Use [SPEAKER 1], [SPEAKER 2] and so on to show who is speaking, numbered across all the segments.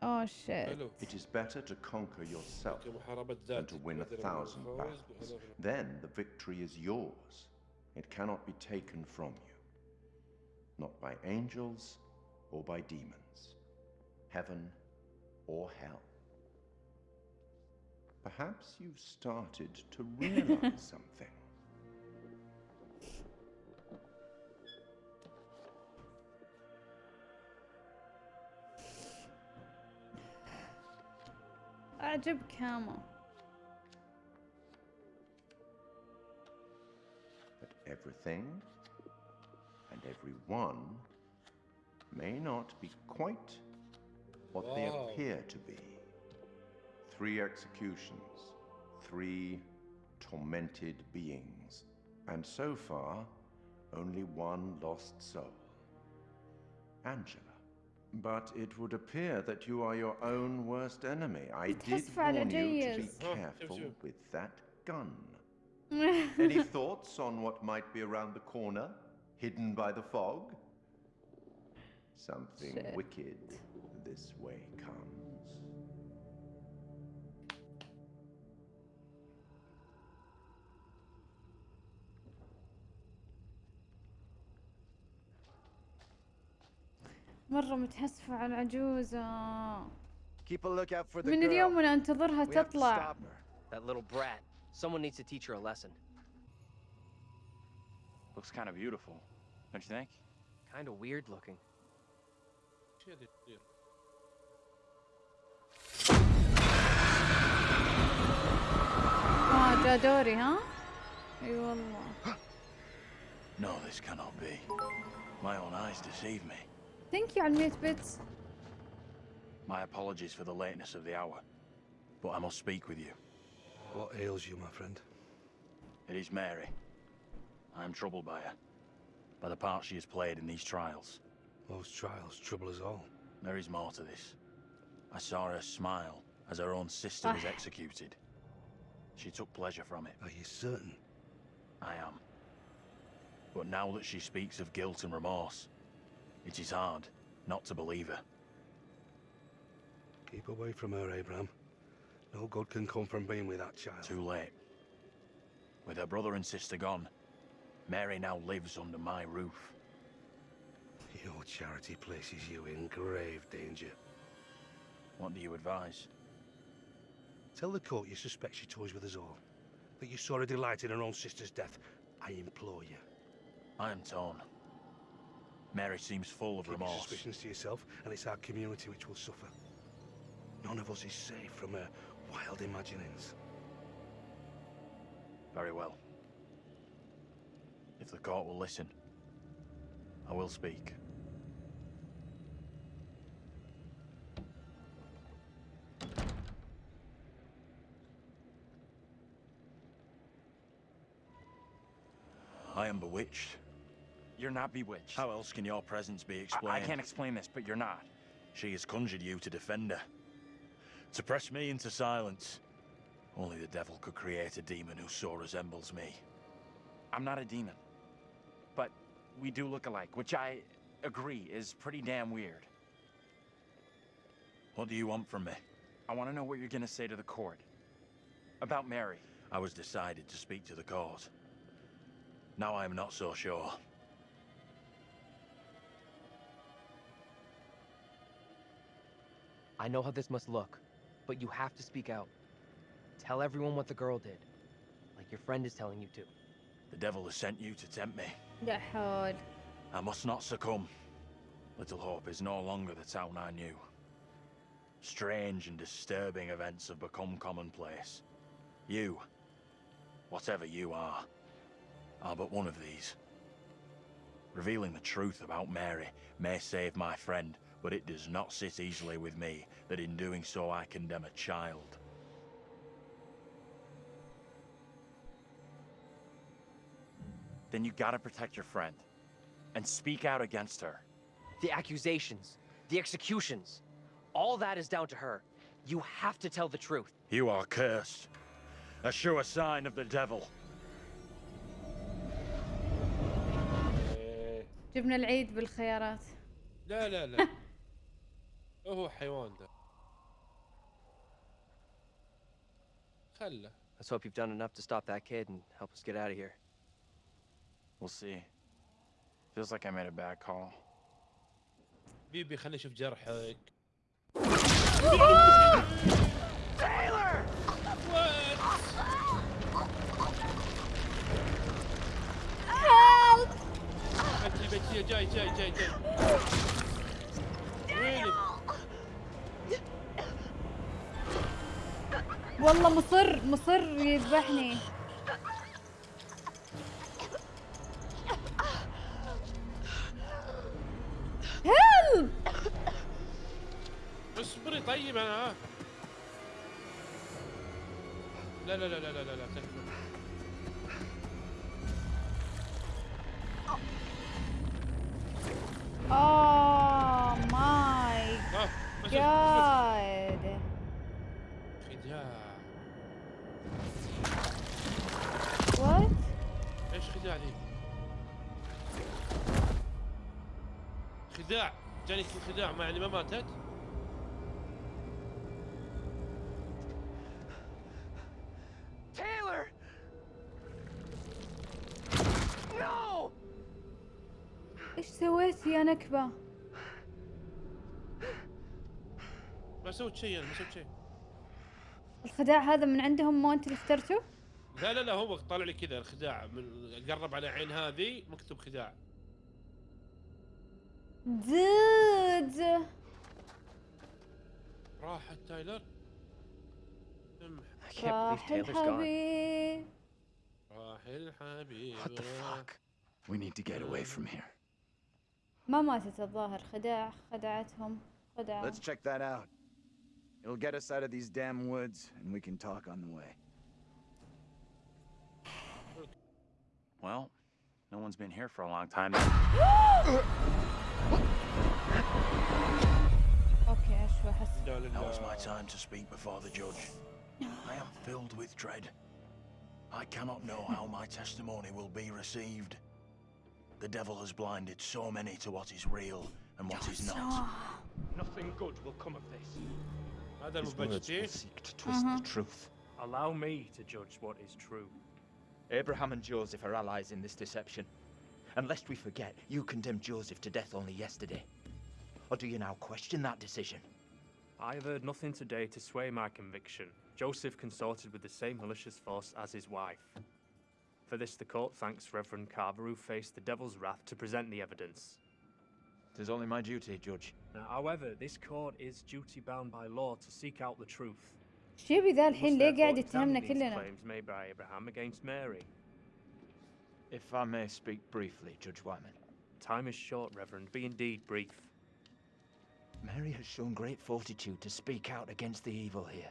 [SPEAKER 1] Oh shit.
[SPEAKER 2] It is better to conquer yourself than to win a thousand battles. Then the victory is yours. It cannot be taken from you. Not by angels or by demons. Heaven or hell. Perhaps you've started to realize something.
[SPEAKER 1] اعجبك هاما
[SPEAKER 2] that everything and everyone may not be quite what they
[SPEAKER 3] Wow.
[SPEAKER 2] appear to be. Three executions, three tormented beings, and so far, only one lost soul Angela. But it would appear that you are your own worst enemy. I did warn you to be careful with that gun. Any thoughts on what might be around the corner, hidden by the fog? Something
[SPEAKER 1] Shit.
[SPEAKER 2] wicked this way comes.
[SPEAKER 1] مرة متحسفة على العجوزة
[SPEAKER 4] Keep a lookout for the
[SPEAKER 1] من
[SPEAKER 4] girl.
[SPEAKER 1] اليوم وأنا انتظرها
[SPEAKER 4] We have to
[SPEAKER 1] تطلع
[SPEAKER 4] stop her.
[SPEAKER 5] That little brat. Someone needs to teach her a lesson.
[SPEAKER 6] Looks kind of beautiful, don't you think?
[SPEAKER 5] Kind of weird looking.
[SPEAKER 1] آه جا دوري ها اي والله
[SPEAKER 6] No, this cannot be. My own eyes deceive me.
[SPEAKER 1] Thank you, Unmute Bits.
[SPEAKER 6] My apologies for the lateness of the hour, but I must speak with you.
[SPEAKER 7] What ails you, my friend?
[SPEAKER 6] It is Mary. I am troubled by her, by the part she has played in these trials.
[SPEAKER 7] Those trials trouble us all.
[SPEAKER 6] There is more to this. I saw her smile as her own sister was
[SPEAKER 1] ah.
[SPEAKER 6] executed. She took pleasure from it.
[SPEAKER 7] Are you certain?
[SPEAKER 6] I am. But now that she speaks of guilt and remorse, it is hard not to believe her.
[SPEAKER 7] Keep away from her, Abraham. No good can come from being with that child.
[SPEAKER 6] Too late. With her brother and sister gone, Mary now lives under my roof.
[SPEAKER 7] Your charity places you in grave danger.
[SPEAKER 6] What do you advise?
[SPEAKER 7] Tell the court you suspect she toys with us all. That you saw her delight in her own sister's death. I implore you.
[SPEAKER 6] I am torn. Mary seems full of
[SPEAKER 7] Keep
[SPEAKER 6] remorse.
[SPEAKER 7] suspicions to yourself, and it's our community which will suffer. None of us is safe from her wild imaginings.
[SPEAKER 6] Very well. If the court will listen, I will speak. I am bewitched.
[SPEAKER 8] You're not bewitched.
[SPEAKER 6] How else can your presence be
[SPEAKER 8] I,
[SPEAKER 6] explained?
[SPEAKER 8] I can't explain this, but you're not.
[SPEAKER 6] She has conjured you to defend her. To press me into silence. Only the devil could create a demon who so resembles me.
[SPEAKER 8] I'm not a demon. But we do look alike, which I agree is pretty damn weird.
[SPEAKER 6] What do you want from me?
[SPEAKER 8] I want to know what you're going to say to the court. About Mary.
[SPEAKER 6] I was decided to speak to the court. Now I am not so sure.
[SPEAKER 5] I know how this must look, but you have to speak out. Tell everyone what the girl did, like your friend is telling you to.
[SPEAKER 6] The devil has sent you to tempt me.
[SPEAKER 1] Get hard.
[SPEAKER 6] I must not succumb. Little Hope is no longer the town I knew. Strange and disturbing events have become commonplace. You, whatever you are, are but one of these. Revealing the truth about Mary may save my friend but it does not sit easily with me that in doing so I condemn a child.
[SPEAKER 8] Then you gotta protect your friend. And speak out against her.
[SPEAKER 5] The accusations, the executions, all that is down to her. You have to tell the truth.
[SPEAKER 6] You are cursed. A sure sign of the devil.
[SPEAKER 3] إيه.
[SPEAKER 1] جبنا العيد بالخيارات
[SPEAKER 3] لا لا لا هو حيوان ده خله
[SPEAKER 5] Let's hope you've done enough to stop that kid and help us get out of here.
[SPEAKER 8] We'll see. Feels like I made a bad call.
[SPEAKER 3] بيبي خلينا نشوف جرحك. Taylor! Help! جاي جاي جاي جاي. وينك؟
[SPEAKER 1] والله مصر مصر يذبحني. هيلب
[SPEAKER 3] اصبري طيب أنا. لا لا لا لا لا لا لا.
[SPEAKER 1] اوه ماي جاد
[SPEAKER 3] خداع جاني خداع ما يعني ما ماتت؟
[SPEAKER 5] Taylor! No!
[SPEAKER 1] إيش سويت يا نكبة
[SPEAKER 3] ما سويت شيء أنا ما سويت شيء
[SPEAKER 1] الخداع هذا من عندهم مو انت اللي اخترته
[SPEAKER 3] لا لا لا هو طالع لي كذا الخداع من قرب على عين هذه مكتوب خداع
[SPEAKER 1] دود
[SPEAKER 3] راحت تايلر
[SPEAKER 1] راح. الحبيب
[SPEAKER 3] راح الحبيب
[SPEAKER 8] What the fuck? We need to get away from here.
[SPEAKER 1] ما ماتت الظاهر خداع خدعتهم خدعة
[SPEAKER 4] Let's check that out. It'll get us out of these damn woods, and we can talk on the way.
[SPEAKER 8] Well, no one's been here for a long time.
[SPEAKER 6] now is my time to speak before the judge. I am filled with dread. I cannot know how my testimony will be received. The devil has blinded so many to what is real and what is not.
[SPEAKER 9] Nothing good will come of this.
[SPEAKER 3] Madam
[SPEAKER 9] His words will seek to twist the mm-hmm. truth. Allow me to judge what is true.
[SPEAKER 10] Abraham and Joseph are allies in this deception. And lest we forget, you condemned Joseph to death only yesterday. Or do you now question that decision?
[SPEAKER 9] I have heard nothing today to sway my conviction. Joseph consorted with the same malicious force as his wife. For this, the court thanks Reverend Carver, who faced the devil's wrath to present the evidence.
[SPEAKER 10] It is only my duty, Judge.
[SPEAKER 9] Now, however, this court is duty bound by law to seek out the truth.
[SPEAKER 1] ايش يبي ذا
[SPEAKER 9] We
[SPEAKER 1] الحين
[SPEAKER 9] must
[SPEAKER 1] ليه
[SPEAKER 9] therefore
[SPEAKER 1] قاعد
[SPEAKER 9] examine
[SPEAKER 1] يتهمنا
[SPEAKER 9] these
[SPEAKER 1] كلنا
[SPEAKER 9] claims made by Abraham against Mary.
[SPEAKER 10] If I may speak briefly, Judge Wyman.
[SPEAKER 9] Time is short, Reverend. Be indeed brief.
[SPEAKER 10] Mary has shown great fortitude to speak out against the evil here.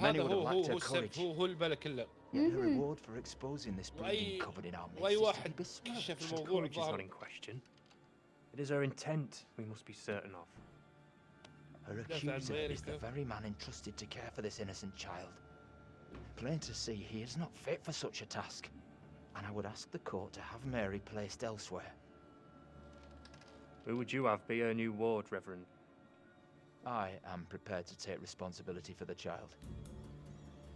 [SPEAKER 10] Many would have lacked her courage. Yet her
[SPEAKER 1] mm-hmm.
[SPEAKER 10] reward for exposing this
[SPEAKER 3] breeding
[SPEAKER 10] covered in our midst is to
[SPEAKER 9] courage is not in question. It is her intent we must be certain of.
[SPEAKER 10] Her accuser is the very man entrusted to care for this innocent child. Plain to see he is not fit for such a task, and I would ask the court to have Mary placed elsewhere.
[SPEAKER 9] Who would you have be her new ward, Reverend?
[SPEAKER 10] I am prepared to take responsibility for the child.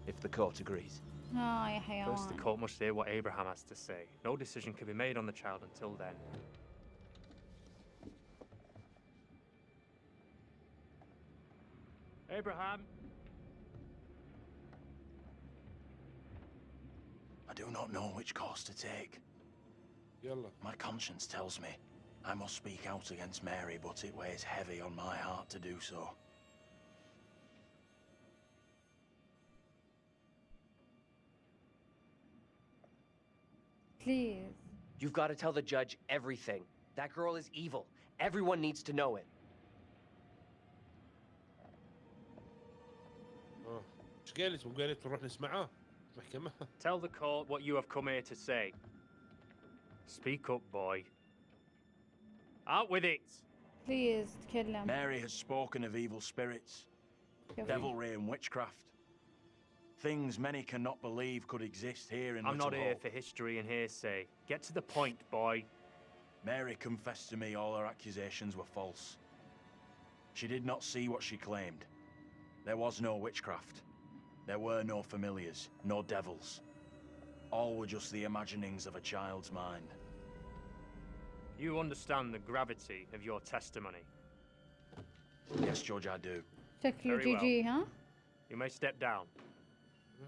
[SPEAKER 10] If the court agrees.
[SPEAKER 1] Oh, hang
[SPEAKER 9] First, the court must hear what Abraham has to say. No decision can be made on the child until then. Abraham!
[SPEAKER 6] I do not know which course to take. My conscience tells me I must speak out against Mary, but it weighs heavy on my heart to do so.
[SPEAKER 1] بليز
[SPEAKER 5] You've got to tell the judge everything. That girl is evil. Everyone needs to know it.
[SPEAKER 3] اه ايش قالت وقالت نروح نسمعه محكمة
[SPEAKER 9] Tell the court what you have come here to say. Speak up, boy. Out with it!
[SPEAKER 1] بليز تكلم
[SPEAKER 6] Mary has spoken of evil spirits,
[SPEAKER 1] شوف.
[SPEAKER 6] devilry, and witchcraft. Things many cannot believe could exist here in
[SPEAKER 9] I'm
[SPEAKER 6] Little
[SPEAKER 9] not here
[SPEAKER 6] Hope.
[SPEAKER 9] for history and hearsay. Get to the point, boy.
[SPEAKER 6] Mary confessed to me all her accusations were false. She did not see what she claimed. There was no witchcraft. There were no familiars, no devils. All were just the imaginings of a child's mind.
[SPEAKER 9] You understand the gravity of your testimony.
[SPEAKER 6] Yes, Judge, I do.
[SPEAKER 1] شكله
[SPEAKER 9] Very
[SPEAKER 1] جي
[SPEAKER 9] well.
[SPEAKER 1] جي ها
[SPEAKER 9] You may step down.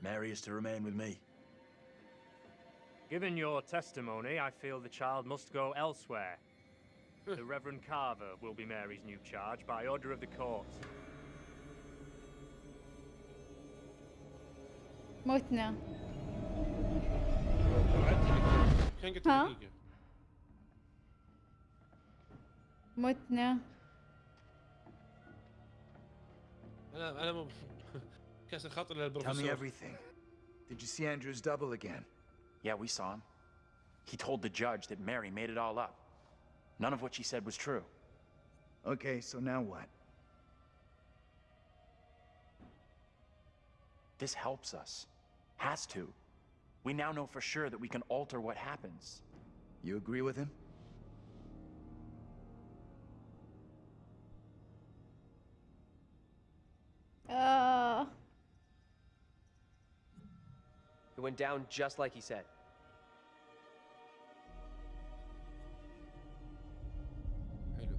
[SPEAKER 6] Mary is to remain with me.
[SPEAKER 9] Given your testimony, I feel the child must go elsewhere. the Reverend Carver will be Mary's new charge by order of the court.
[SPEAKER 1] موتنا
[SPEAKER 3] كان قلت
[SPEAKER 1] ها؟ متنا
[SPEAKER 3] انا انا مو كاسر خاطر
[SPEAKER 4] Tell me
[SPEAKER 3] للبروفيسور
[SPEAKER 4] everything. Did you see Andrew's double again?
[SPEAKER 8] Yeah, we saw him. He told the judge that Mary made it all up. None of what she said was true.
[SPEAKER 4] Okay, so now what?
[SPEAKER 8] This helps us. Has to. We now know for sure that we can alter what happens.
[SPEAKER 4] You agree with him?
[SPEAKER 5] went down just like he said.
[SPEAKER 3] حلو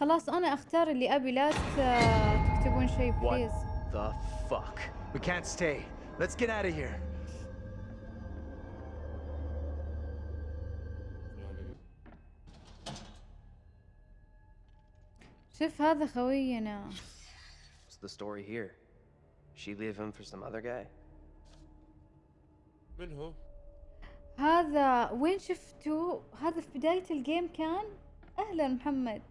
[SPEAKER 1] خلاص انا اختار اللي ابي لا ت- تكتبون شيء
[SPEAKER 5] What
[SPEAKER 1] بليز
[SPEAKER 5] the fuck?
[SPEAKER 4] We can't stay. Let's get out of here.
[SPEAKER 1] شوف هذا خوينا
[SPEAKER 5] What's the story here? She leave him for some other guy?
[SPEAKER 3] من هو؟
[SPEAKER 1] هذا وين شفتوه هذا في بداية الجيم كان؟ أهلا محمد.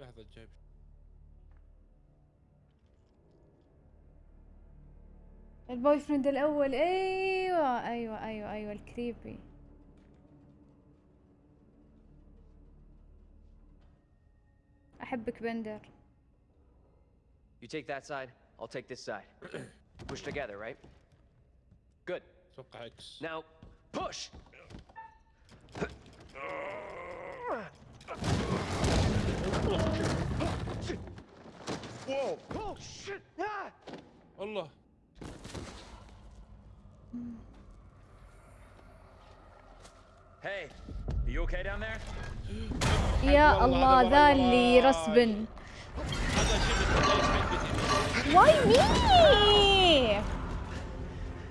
[SPEAKER 3] لحظة جايب.
[SPEAKER 1] البوي فريند الأول. أيوه أيوه أيوه أيوه الكريبي. أحبك بندر.
[SPEAKER 5] You take that side, I'll take this side. Push together, right? Good.
[SPEAKER 3] اتوقع اكس
[SPEAKER 5] Now, push!
[SPEAKER 4] Whoa! Oh, shit! Ah!
[SPEAKER 3] الله
[SPEAKER 8] Hey, are you okay down there?
[SPEAKER 1] يا
[SPEAKER 3] والله
[SPEAKER 1] الله
[SPEAKER 3] هذا
[SPEAKER 1] ذا
[SPEAKER 3] والله
[SPEAKER 1] اللي
[SPEAKER 3] والله.
[SPEAKER 1] رسبن
[SPEAKER 3] هذا شيء من بداية حقتي
[SPEAKER 1] واي مي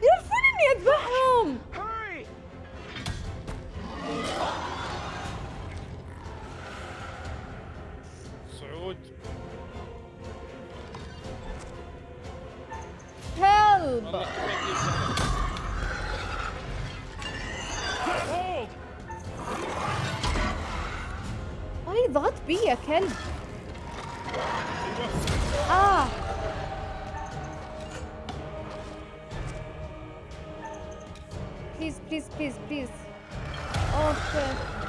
[SPEAKER 1] يعرفون اني اذبحهم
[SPEAKER 4] Hurry!
[SPEAKER 3] صعود
[SPEAKER 1] هيلب
[SPEAKER 3] والله كيف يبدأ.
[SPEAKER 8] Hold!
[SPEAKER 1] اي ضغط بي يا كلب اه
[SPEAKER 8] please, please, please, please.
[SPEAKER 3] Oh, okay.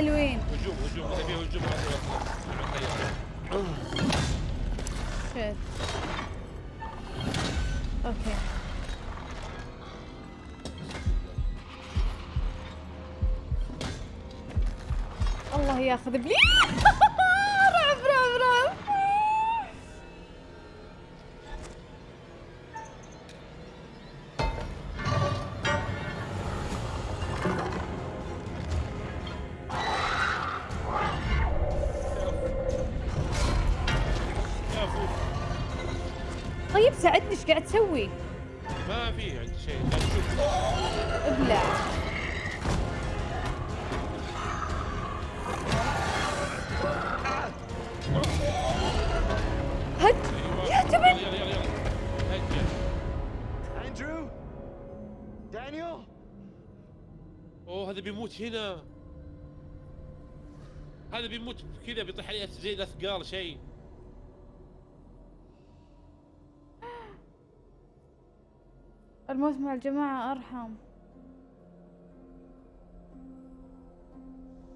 [SPEAKER 1] حلوين.
[SPEAKER 3] هجوم هجوم. هجوم
[SPEAKER 1] أوكي. الله ياخذ بلي إيش قاعد تسوي؟
[SPEAKER 3] ما في عندي شيء
[SPEAKER 1] ابلع. هد يا
[SPEAKER 3] يلا
[SPEAKER 1] تبن
[SPEAKER 4] Andrew? Daniel?
[SPEAKER 3] أوه هذا بيموت هنا. هذا بيموت كذا بيطيح عليه زي الأثقال شيء.
[SPEAKER 1] الموت مع الجماعة أرحم.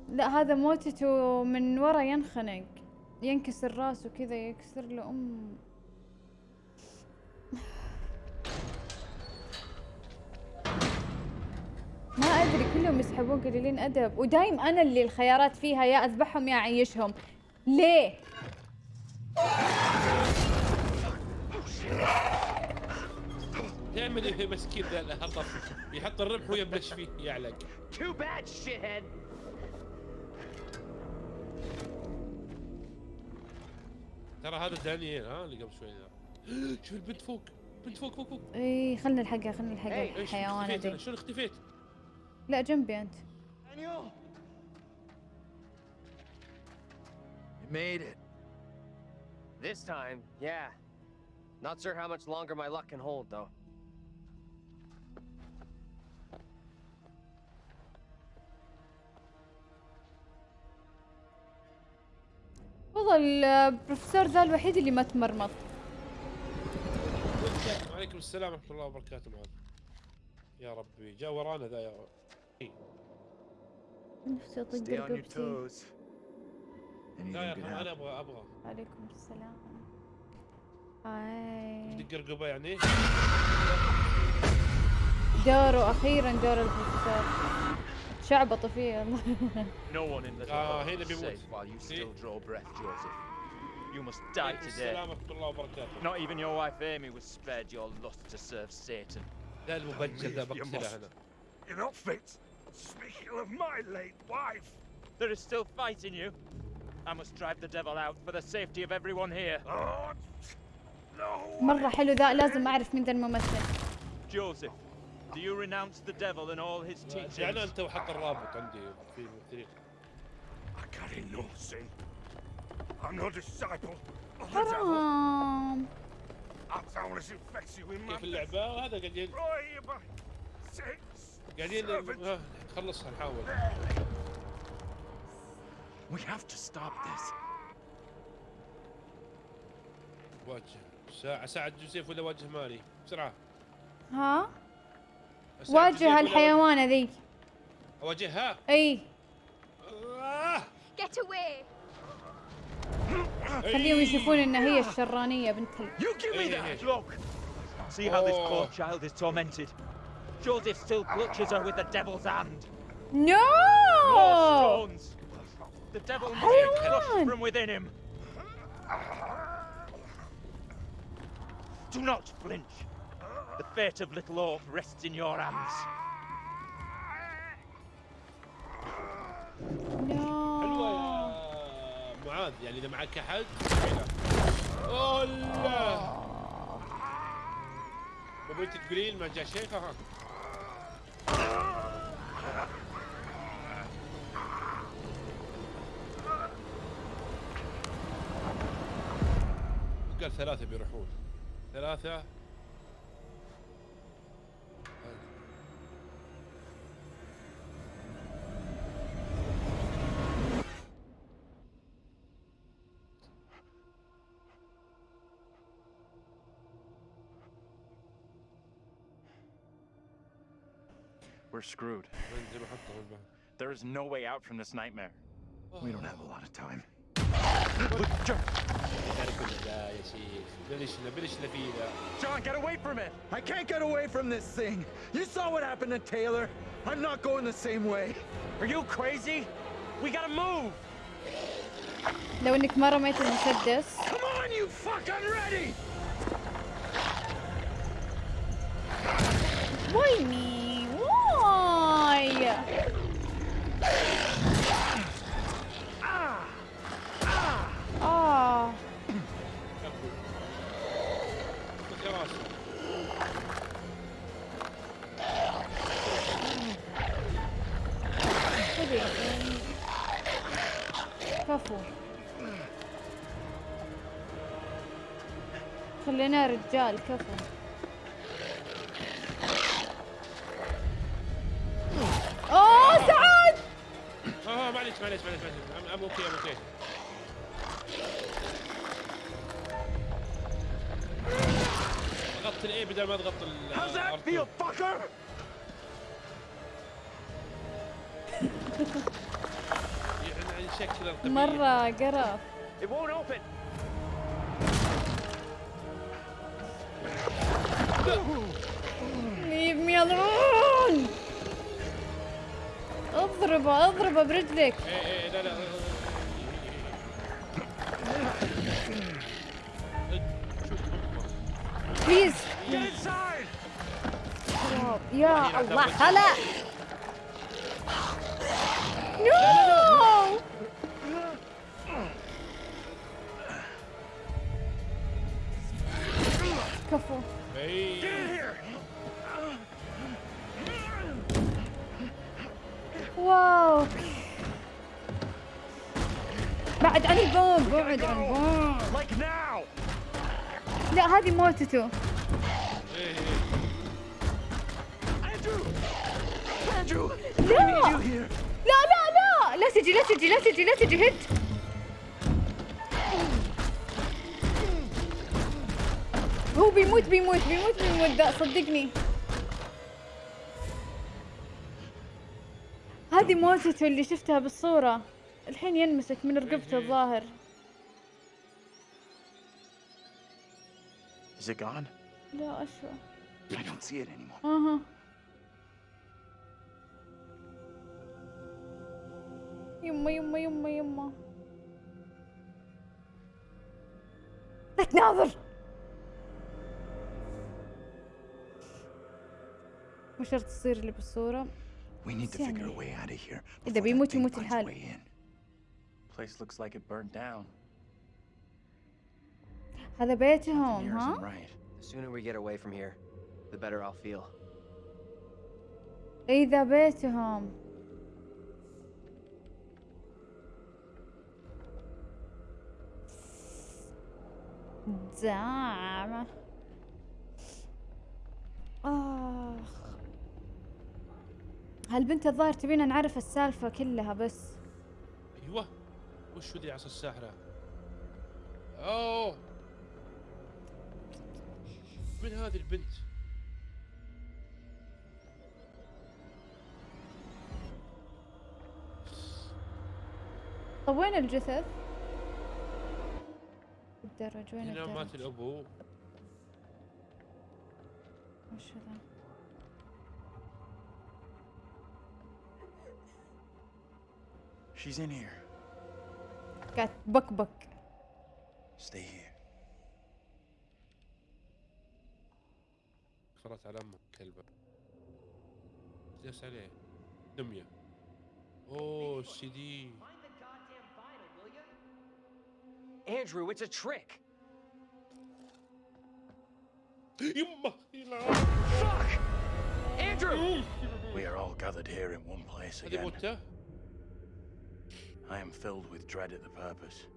[SPEAKER 1] لا هذا موتته من ورا ينخنق ينكسر راسه كذا يكسر له أم. ما أدري كلهم يسحبون قليلين أدب. ودايم أنا اللي الخيارات فيها يا أذبحهم يا أعيشهم. ليه؟
[SPEAKER 3] يعمل إيه مسكين ذا الهطف يحط الرمح ويبلش فيه يعلق
[SPEAKER 5] Too bad, shithead.
[SPEAKER 3] ترى هذا دانيال ها اللي قبل شوي ذا شوف البنت فوق بنت فوق فوق فوق
[SPEAKER 1] إي خلنا نلحقها خلنا نلحقها
[SPEAKER 3] شلون
[SPEAKER 1] الحيوانة؟ دي
[SPEAKER 3] شلون اختفيت؟
[SPEAKER 1] لا جنبي أنت
[SPEAKER 4] Daniel! You made it.
[SPEAKER 5] This time, yeah. Not sure how much longer my luck can hold, though.
[SPEAKER 1] والله البروفيسور ذا الوحيد اللي ما تمرمط.
[SPEAKER 3] وعليكم السلام ورحمة الله وبركاته معاذ. يا ربي جاء ورانا ذا يا إيه.
[SPEAKER 1] نفسي
[SPEAKER 4] أطق
[SPEAKER 1] رقبتي.
[SPEAKER 3] لا يا
[SPEAKER 4] أنا.
[SPEAKER 3] أبغى أبغى.
[SPEAKER 1] عليكم السلام. هاي.
[SPEAKER 3] دق رقبه يعني؟
[SPEAKER 1] دوره أخيرا دور البروفيسور. شعبطوا فيه والله
[SPEAKER 10] No one in Little
[SPEAKER 3] آه
[SPEAKER 10] Hope
[SPEAKER 3] هنا
[SPEAKER 10] is
[SPEAKER 3] بيموت
[SPEAKER 10] safe while you
[SPEAKER 3] إيه.
[SPEAKER 10] still draw breath, Joseph. You must die
[SPEAKER 3] عليكم
[SPEAKER 10] today.
[SPEAKER 3] السلام ورحمه الله وبركاته
[SPEAKER 10] Not even your wife Amy was spared your lust to serve Satan.
[SPEAKER 3] ذا المبجل ذا
[SPEAKER 11] You
[SPEAKER 3] بقتله
[SPEAKER 11] must-
[SPEAKER 3] انا
[SPEAKER 11] You're not fit. Speaking of my late wife.
[SPEAKER 10] There is still fight in you. I must drive the devil out for the safety of everyone here.
[SPEAKER 11] Oh, no.
[SPEAKER 1] مرة حلو ذا لازم اعرف مين ذا الممثل
[SPEAKER 10] Joseph, do you renounce the devil and all his teachings?
[SPEAKER 3] رجعنا انت وحط الرابط عندي في الممثلين
[SPEAKER 11] I carry no sin. I'm no disciple of the devil.
[SPEAKER 3] كيف. اللعبه وهذا قاعدين. قاعدين
[SPEAKER 11] seven.
[SPEAKER 3] آه، نخلصها نحاول
[SPEAKER 10] We have to stop this.
[SPEAKER 3] واجه ساعة ساعد جوزيف ولا واجه ماري بسرعة
[SPEAKER 1] ها واجه
[SPEAKER 3] ولا
[SPEAKER 1] الحيوانة ذي
[SPEAKER 3] اواجهها
[SPEAKER 1] اي
[SPEAKER 3] آه.
[SPEAKER 12] Get away!
[SPEAKER 1] خليهم يشوفون ان هي الشرانية بنت ال...
[SPEAKER 10] You give me
[SPEAKER 3] Hey, hey,
[SPEAKER 10] that!
[SPEAKER 3] hey.
[SPEAKER 10] Look! See how this poor
[SPEAKER 3] Oh.
[SPEAKER 10] child is tormented. Joseph still clutches her with the devil's hand.
[SPEAKER 1] نو
[SPEAKER 10] More stones! The devil must be crushed
[SPEAKER 1] حيوان.
[SPEAKER 10] from within him. Do not flinch. The fate of Little Orp rests in your hands.
[SPEAKER 3] حلوة
[SPEAKER 1] نو
[SPEAKER 3] يا معاذ يعني إذا معك أحد اولا ما بنت تقولين ما جاء شيء ها قال ثلاثة بيروحون. ثلاثة
[SPEAKER 10] We're screwed.
[SPEAKER 3] زي ما حطوا بالبحر.
[SPEAKER 10] There is no way out from this nightmare.
[SPEAKER 4] We don't have a lot of time.
[SPEAKER 3] تعرف كل ذا يا شيخ بلشنا بلشنا فيه ذا
[SPEAKER 10] John, get away from it!
[SPEAKER 4] I can't get away from this thing. You saw what happened to Taylor. I'm not going the same way.
[SPEAKER 10] Are you crazy? We gotta move!
[SPEAKER 1] لو انك ما رميت المسدس
[SPEAKER 4] Come on, you fuck! I'm ready!
[SPEAKER 1] واي مي آه. كفو. خلينا رجال كفو.
[SPEAKER 3] معليش معليش معليش ام أوكي أم أوكي غطي ضغط الاي بدل ما اضغط ال
[SPEAKER 4] How's that
[SPEAKER 3] R2.
[SPEAKER 4] feel, fucker?
[SPEAKER 3] يعني شكل القبيل.
[SPEAKER 1] مرة قرف
[SPEAKER 8] It won't open.
[SPEAKER 1] leave me alone اضربه اضربه برجلك
[SPEAKER 3] إيه إيه لا لا
[SPEAKER 1] بليز! يا الله خلا نو البوم بعد عن ألبوم.
[SPEAKER 4] Like now!
[SPEAKER 1] لا هذه موتته! لا! لا لا لا! لا تجي لا تجي لا تجي لا تجي هد هو بيموت بيموت بيموت بيموت. ذا صدقني. هذه موتته اللي شفتها بالصورة. الحين ينمسك من رقبته الظاهر.
[SPEAKER 8] Is it gone?
[SPEAKER 1] لا أشوى
[SPEAKER 8] I don't see it anymore.
[SPEAKER 1] اها يما يما يما يما لا تناظر مو شرط تصير اللي بالصورة
[SPEAKER 8] We need to
[SPEAKER 1] يعني
[SPEAKER 8] figure a way out of here.
[SPEAKER 1] إذا
[SPEAKER 8] before that
[SPEAKER 1] بيموت
[SPEAKER 8] thing
[SPEAKER 1] يموت
[SPEAKER 8] finds a
[SPEAKER 1] الحال.
[SPEAKER 8] way in. Place looks like it burned down.
[SPEAKER 1] هذا بيتهم ها؟ اذا بيتهم دعم آخ هالبنت الظاهر تبينا نعرف السالفة كلها بس؟
[SPEAKER 3] أيوة. وش ذي عصا الساحرة؟ أوه. من هذه البنت
[SPEAKER 1] طب وين الجثث؟ الدرج وين
[SPEAKER 3] هنا مات
[SPEAKER 1] الدرج؟
[SPEAKER 3] الابو
[SPEAKER 1] وش هذا؟
[SPEAKER 8] She's in here.
[SPEAKER 1] قاعد بكبك
[SPEAKER 8] Stay here.
[SPEAKER 3] فرت على امك كلبه جلس عليه دميه اوه السي دي
[SPEAKER 5] Andrew, it's a trick!
[SPEAKER 3] يمه يلا
[SPEAKER 4] Fuck!
[SPEAKER 5] Andrew!
[SPEAKER 6] We are all gathered here in one place
[SPEAKER 3] هذه
[SPEAKER 6] again.
[SPEAKER 3] موته
[SPEAKER 6] I am filled with dread at the purpose.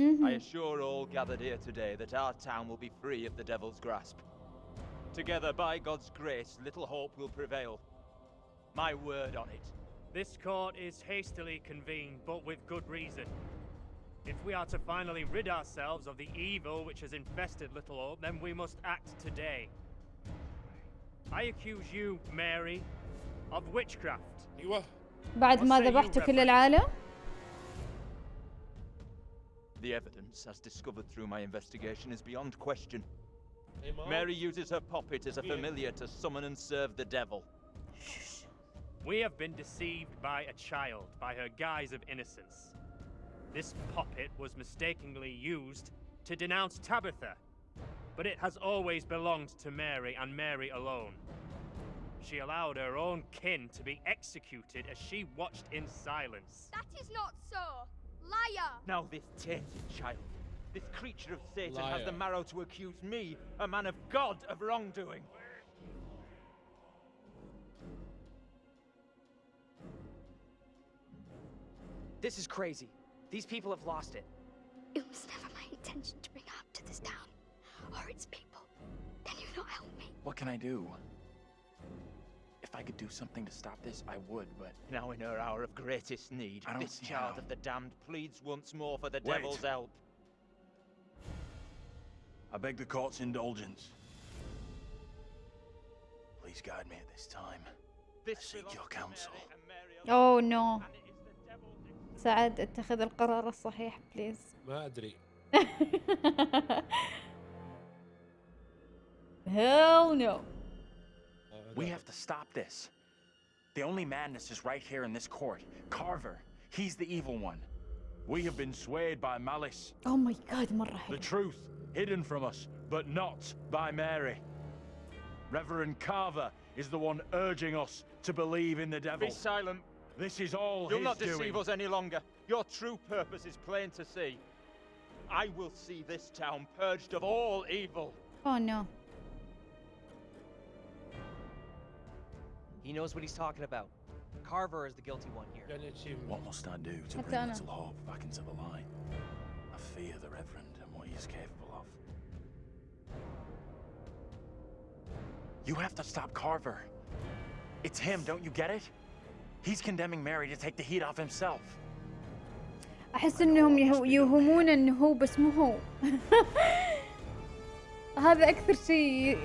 [SPEAKER 10] I assure all gathered here today that our town will be free of the devil's grasp. Together, by God's grace, little hope will prevail. My word on it.
[SPEAKER 9] This court is hastily convened, but with good reason. If we are to finally rid ourselves of the evil which has infested Little Hope, then we must act today. I accuse you, Mary, of witchcraft.
[SPEAKER 3] ايوه
[SPEAKER 1] بعد ما
[SPEAKER 9] What say you,
[SPEAKER 1] ذبحتوا كل
[SPEAKER 9] Reverend?
[SPEAKER 1] العالم؟
[SPEAKER 10] the evidence, as discovered through my investigation, is beyond question.
[SPEAKER 3] Hey,
[SPEAKER 10] Mary uses her poppet as a familiar to summon and serve the devil.
[SPEAKER 9] We have been deceived by a child, by her guise of innocence. This poppet was mistakenly used to denounce Tabitha, but it has always belonged to Mary and Mary alone. She allowed her own kin to be executed as she watched in silence.
[SPEAKER 12] That is not so. Liar!
[SPEAKER 10] Now, this tainted child, this creature of Satan, has the marrow to accuse me, a man of God, of wrongdoing.
[SPEAKER 5] This is crazy. These people have lost it.
[SPEAKER 12] It was never my intention to bring harm to this town or its people. Can you not help me?
[SPEAKER 8] What can I do? If I I could do something to stop this, I would, but
[SPEAKER 10] Now in her hour of greatest need,
[SPEAKER 8] I don't
[SPEAKER 10] this
[SPEAKER 8] see
[SPEAKER 10] child
[SPEAKER 8] how.
[SPEAKER 10] of the damned pleads once more for the
[SPEAKER 6] Wait.
[SPEAKER 10] devil's help.
[SPEAKER 6] I beg the court's indulgence. Please guide me at this time.
[SPEAKER 10] This
[SPEAKER 6] I seek
[SPEAKER 10] belongs
[SPEAKER 6] your
[SPEAKER 10] to
[SPEAKER 6] counsel.
[SPEAKER 10] Mary, and Mary alone,
[SPEAKER 1] اوه نو
[SPEAKER 10] and it is the devil's
[SPEAKER 1] سعد اتخذ القرار الصحيح بليز
[SPEAKER 3] ما ادري
[SPEAKER 1] هيل نو
[SPEAKER 3] آه،
[SPEAKER 8] We have to stop this. The only madness is right here in this court. Carver, he's the evil one.
[SPEAKER 6] We have been swayed by malice.
[SPEAKER 1] Oh my god,
[SPEAKER 6] The truth, hidden from us, but not by Mary. Reverend Carver is the one urging us to believe in the devil.
[SPEAKER 10] Be silent.
[SPEAKER 6] This is all
[SPEAKER 10] You'll not deceive us any longer. Your true purpose is plain to see. I will see this town purged of all evil.
[SPEAKER 1] Oh no.
[SPEAKER 5] He knows what he's talking about. Carver is the guilty one here.
[SPEAKER 3] يعني achievement.
[SPEAKER 6] What must I do to
[SPEAKER 1] حتى
[SPEAKER 6] bring
[SPEAKER 1] أنا.
[SPEAKER 6] Little Hope back into the light? I fear the Reverend and what he is capable of.
[SPEAKER 8] You have to stop Carver. It's him, don't you get it? He's condemning Mary to take the heat off himself.
[SPEAKER 1] احس انهم يهو- يوهمون انه هو بس مو هو هذا اكثر شيء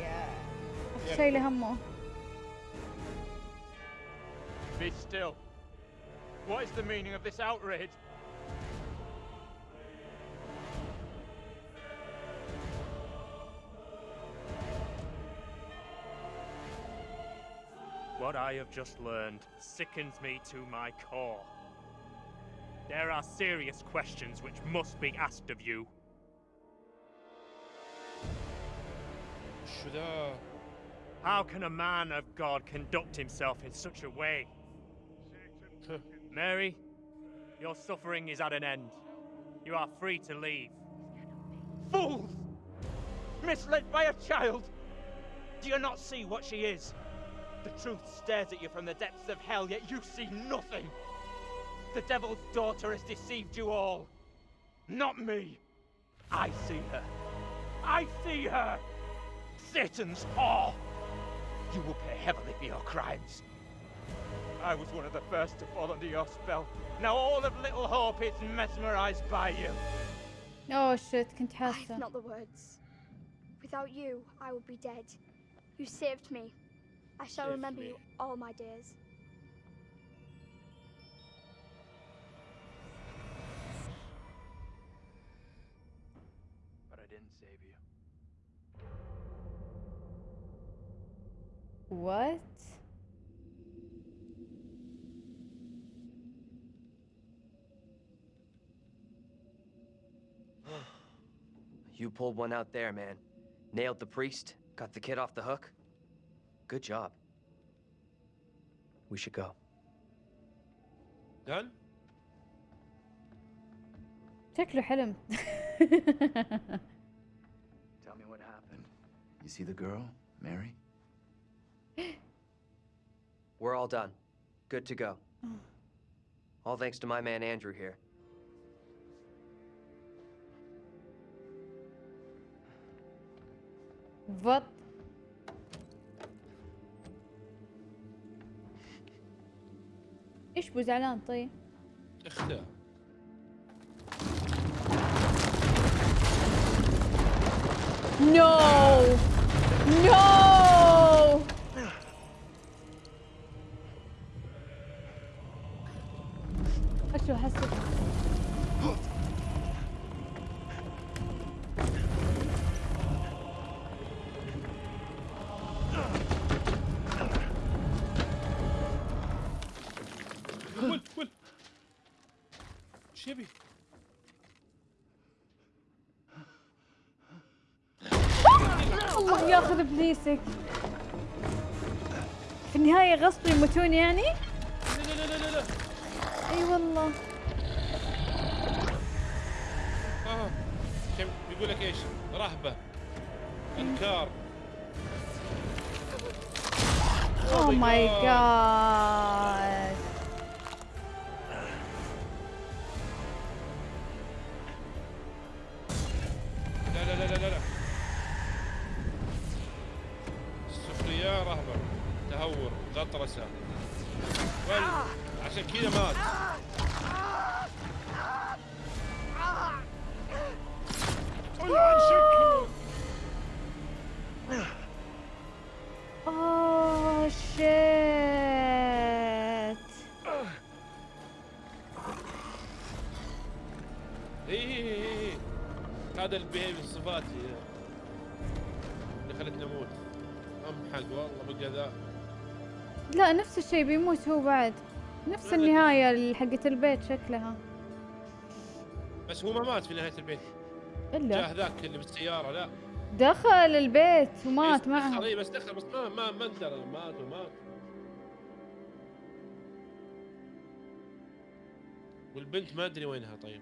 [SPEAKER 1] اكثر شيء له همه
[SPEAKER 10] be still. What is the meaning of this outrage?
[SPEAKER 9] What I have just learned sickens me to my core. There are serious questions which must be asked of you.
[SPEAKER 3] Should I...
[SPEAKER 9] How can a man of God conduct himself in such a way? Mary, your suffering is at an end. You are free to leave.
[SPEAKER 10] Fools! Misled by a child! Do you not see what she is? The truth stares at you from the depths of hell, yet you see nothing! The devil's daughter has deceived you all! Not me! I see her! I see her! Satan's whore! You will pay heavily for your crimes. I was one of the first to fall under your spell. Now all of Little Hope is mesmerized by you.
[SPEAKER 1] Oh
[SPEAKER 12] shit,
[SPEAKER 1] Contessa.
[SPEAKER 12] I've not the words. Without you, I would be dead. You saved me. I shall
[SPEAKER 3] Save
[SPEAKER 12] remember
[SPEAKER 3] me.
[SPEAKER 12] you all my dears.
[SPEAKER 8] But I didn't save you.
[SPEAKER 1] What?
[SPEAKER 5] You pulled one out there, man. Nailed the priest, got the kid off the hook. Good job. We should go.
[SPEAKER 3] done؟
[SPEAKER 1] شكله حلم
[SPEAKER 8] Tell me what happened.
[SPEAKER 10] You see the girl, Mary?
[SPEAKER 5] We're all done. Good to go. All thanks to my man Andrew here.
[SPEAKER 1] بط إيش بو زعلان طيب
[SPEAKER 3] اختار
[SPEAKER 1] نو نو
[SPEAKER 3] إيش يبي؟
[SPEAKER 1] الله ياخذ ابليسك في النهاية غصب يموتون يعني؟
[SPEAKER 3] لا لا لا لا لا
[SPEAKER 1] إي والله
[SPEAKER 3] آه كم بيقول لك إيش؟ رهبة إنكار
[SPEAKER 1] اوه ماي. جاد
[SPEAKER 3] Gotcha, kill
[SPEAKER 1] him out.
[SPEAKER 3] Oh, oh shit. هذا اللي ام حق والله
[SPEAKER 1] لا نفس الشيء بيموت هو بعد نفس النهاية حقت البيت شكلها.
[SPEAKER 3] بس هو ما مات في نهاية البيت.
[SPEAKER 1] إلا.
[SPEAKER 3] جاه ذاك اللي بالسيارة لا.
[SPEAKER 1] دخل البيت ومات معهم
[SPEAKER 3] اي بس دخل بس ما ما ما ندرى مات ومات. والبنت ما أدري وينها طيب.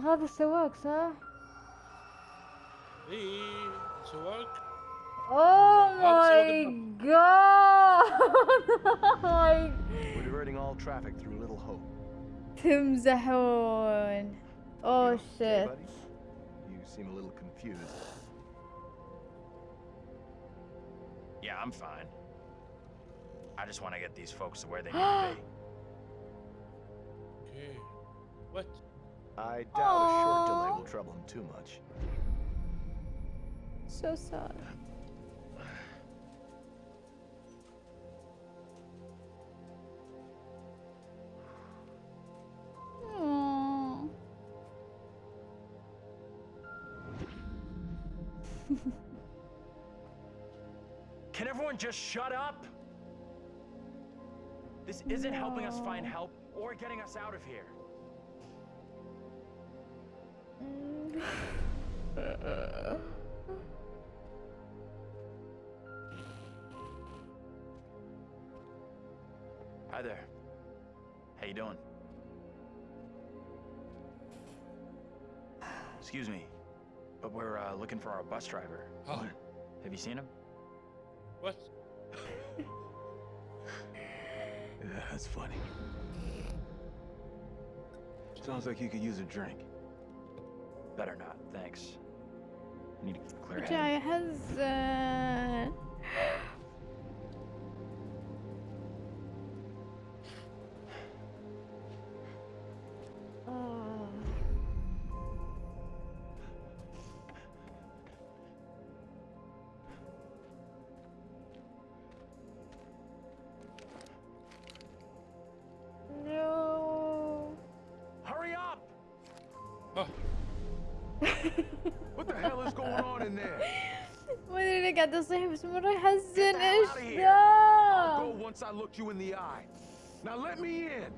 [SPEAKER 1] سواق هذا السواق صح؟
[SPEAKER 3] اي سواق
[SPEAKER 1] اوه
[SPEAKER 3] هذا
[SPEAKER 1] ماي
[SPEAKER 3] سواق
[SPEAKER 1] جاد
[SPEAKER 13] We're diverting all traffic through Little Hope.
[SPEAKER 1] تمزحون اوه
[SPEAKER 13] Okay,
[SPEAKER 1] شيت
[SPEAKER 13] buddy? You seem a little confused.
[SPEAKER 6] Yeah, I'm fine. I just want to get these folks to where they need to be.
[SPEAKER 3] اوكي وات
[SPEAKER 13] I doubt a short delay will trouble him too much.
[SPEAKER 1] so sad Aww.
[SPEAKER 6] Can everyone just shut up? This isn't helping us find help or getting us out of here. Hi there. How you doing? Excuse me, but we're uh, looking for our bus driver.
[SPEAKER 3] Oh.
[SPEAKER 6] Have you seen him?
[SPEAKER 3] What?
[SPEAKER 13] yeah, that's funny. Sounds like you could use a drink.
[SPEAKER 6] Better not, thanks need to clear
[SPEAKER 13] has. Uh...
[SPEAKER 1] ما ادري ليه قاعد اصيح بس مرة يحزن ايش
[SPEAKER 13] outta here.
[SPEAKER 1] ذا
[SPEAKER 13] I'll go once I look you in the eye. Now let me in.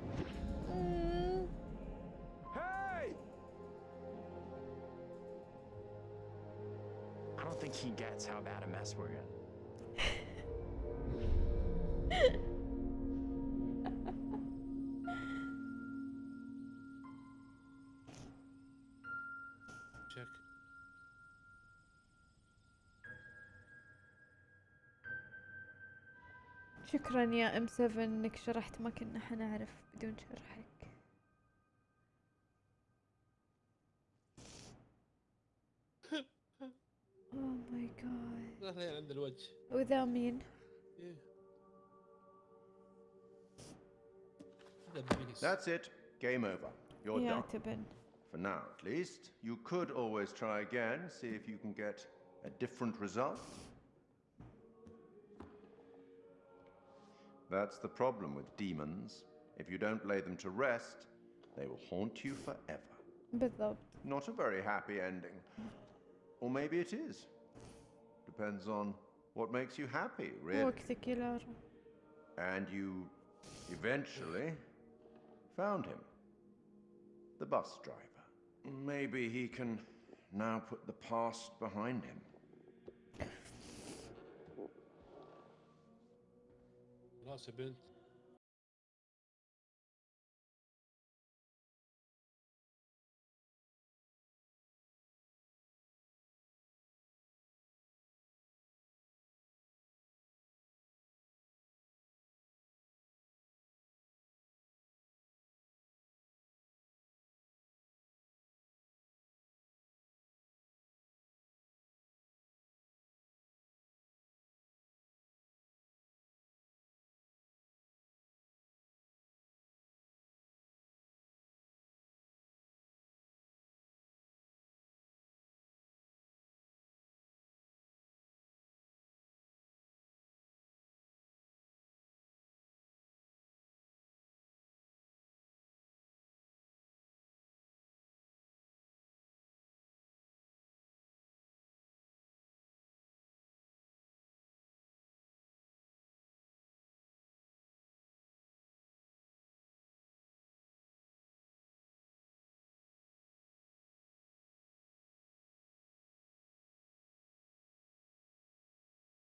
[SPEAKER 1] مم.
[SPEAKER 13] Hey!
[SPEAKER 6] I don't think he gets how bad a mess we're in.
[SPEAKER 1] شكرا يا ام 7 انك شرحت ما كنا حنعرف بدون شرحك اوه ماي جاد
[SPEAKER 3] لا عند الوجه
[SPEAKER 1] وذا مين؟
[SPEAKER 3] إيه.
[SPEAKER 2] That's it. Game over. You're
[SPEAKER 1] يا
[SPEAKER 2] done.
[SPEAKER 1] تبن
[SPEAKER 2] For now, at least. You could always try again, see if you can get a different result. That's the problem with demons. If you don't lay them to rest, they will haunt you forever.
[SPEAKER 1] But though...
[SPEAKER 2] Not a very happy ending. Or maybe it is. Depends on what makes you happy, really. And you eventually found him. The bus driver. Maybe he can now put the past behind him.
[SPEAKER 3] Straße bin,